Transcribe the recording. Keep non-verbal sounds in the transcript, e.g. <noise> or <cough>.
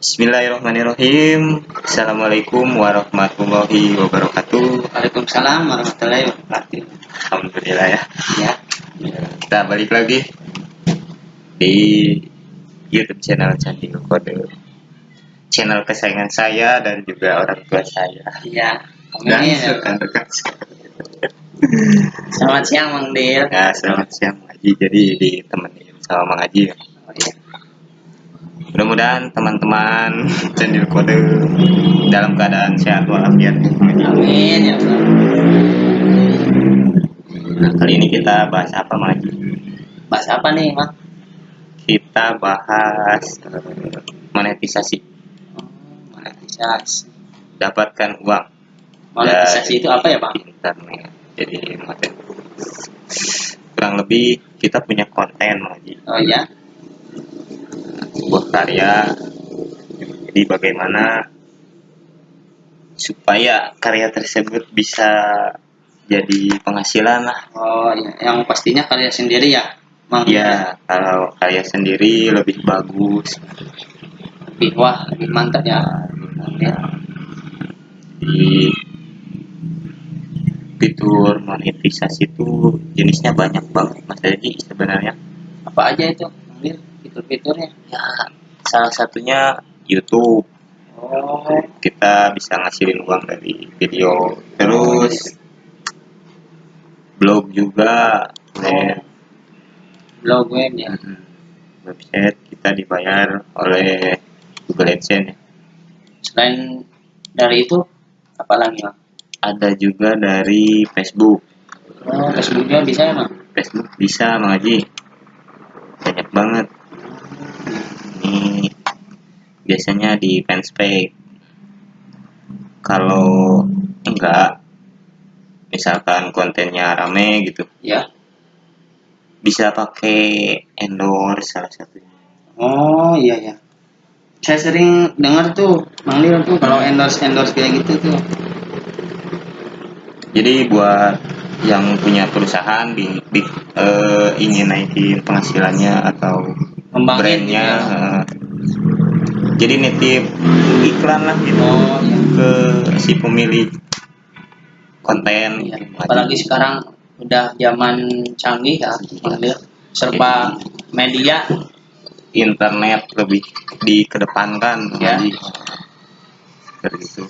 Bismillahirrahmanirrahim. Assalamualaikum warahmatullahi wabarakatuh. Waalaikumsalam warahmatullahi wabarakatuh. Alhamdulillah ya. Ya, Kita balik lagi di YouTube channel Candi Kode. Channel kesayangan saya dan juga orang tua saya. iya. Dan rekan-rekan saya. Selamat siang Mang Dil. Ya, selamat siang Haji. Jadi ditemenin sama Mang Haji. Oh, iya. Mudah-mudahan teman-teman <laughs> Candil Kode dalam keadaan sehat walafiat. Amin ya. Nah, kali ini kita bahas apa Haji? Bahas apa nih, Mang? Kita bahas eh, monetisasi, monetisasi. dapatkan uang Monetisasi itu apa ya, Bang? internet. Jadi kurang lebih kita punya konten Haji. Oh iya. Sebuah karya jadi bagaimana supaya karya tersebut bisa jadi penghasilan lah Oh iya, yang pastinya karya sendiri ya, Mang. ya kalau karya sendiri lebih bagus Lebih wah, lebih mantap ya. Dil. di fitur monetisasi itu jenisnya banyak banget mas Jadi sebenarnya Apa aja itu? Fitur-fiturnya. ya salah satunya YouTube Oh, kita bisa ngasilin uang dari video terus blog juga web blog web ya. Website kita dibayar oleh Google AdSense ya. Selain dari itu, apa lagi, Mang? ada juga dari Facebook Oh, Facebook juga bisa ya, Mang? Facebook bisa Mang Haji banyak banget biasanya di fanspage kalau enggak misalkan kontennya rame gitu Ya. bisa pakai endorse salah satunya Oh iya ya. Saya sering dengar tuh Lil tuh kalau endorse endorse kayak gitu tuh. jadi buat yang punya perusahaan di, di eh, ingin naikin penghasilannya atau Ngembangin brandnya gitu ya. eh, jadi nitip iklan lah gitu Oh iya. ke si pemilik konten iya. Apalagi sekarang udah zaman canggih ya. Serba media. internet lebih dikedepankan Ya. Seperti itu